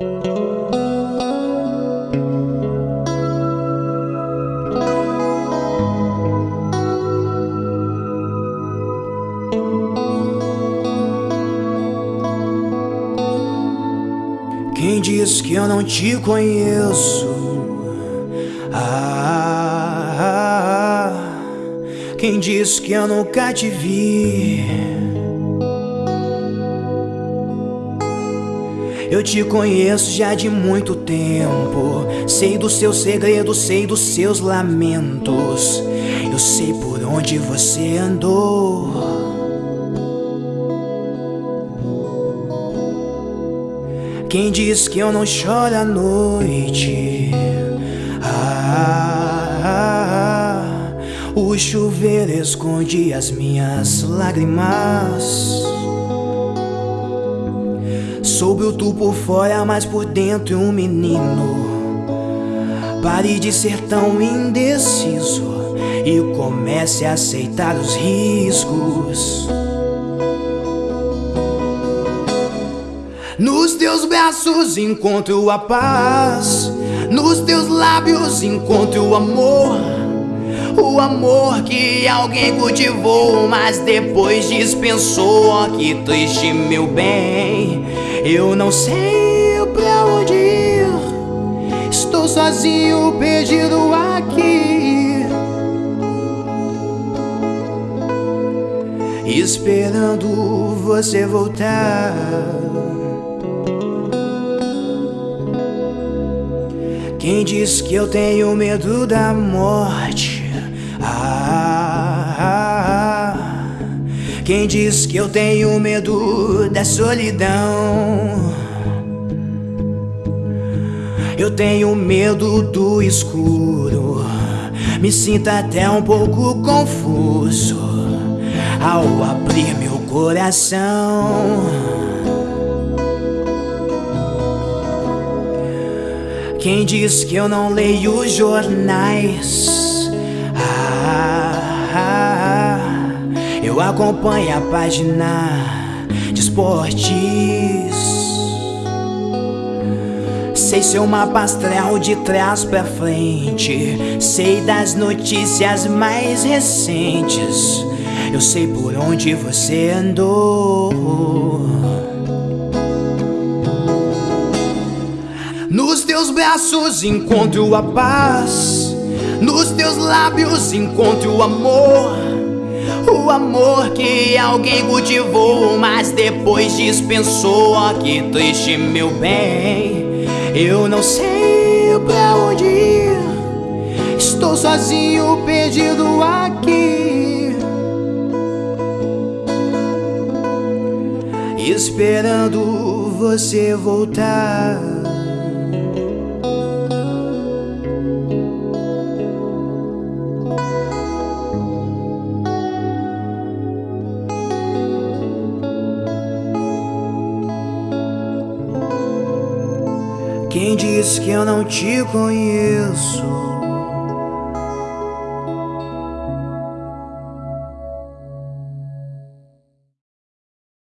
Quem diz que eu não te conheço? Ah, quem diz que eu nunca te vi? Eu te conheço já de muito tempo. Sei dos seus segredos, sei dos seus lamentos. Eu sei por onde você andou. Quem diz que eu não choro à noite? Ah, ah, ah, o chuveiro esconde as minhas lágrimas. Soube o tu por fora, mas por dentro um menino. Pare de ser tão indeciso e comece a aceitar os riscos. Nos teus braços encontro a paz, nos teus lábios encontro o amor. O amor que alguém cultivou, mas depois dispensou. Oh, que triste, meu bem. Eu não sei pra onde ir. Estou sozinho, perdido aqui. Esperando você voltar. Quem diz que eu tenho medo da morte? Ah, quem diz que eu tenho medo da solidão? Eu tenho medo do escuro, me sinto até um pouco confuso ao abrir meu coração. Quem diz que eu não leio jornais? Ah, ah, ah, eu acompanho a página de esportes. Sei seu mapa astral de trás pra frente. Sei das notícias mais recentes. Eu sei por onde você andou. Nos teus braços encontro a paz, nos teus lábios encontro o amor. O amor que alguém cultivou, mas depois dispensou. Oh, que triste, meu bem. Eu não sei pra onde ir. Estou sozinho, perdido aqui. Esperando você voltar. Quem diz que eu não te conheço?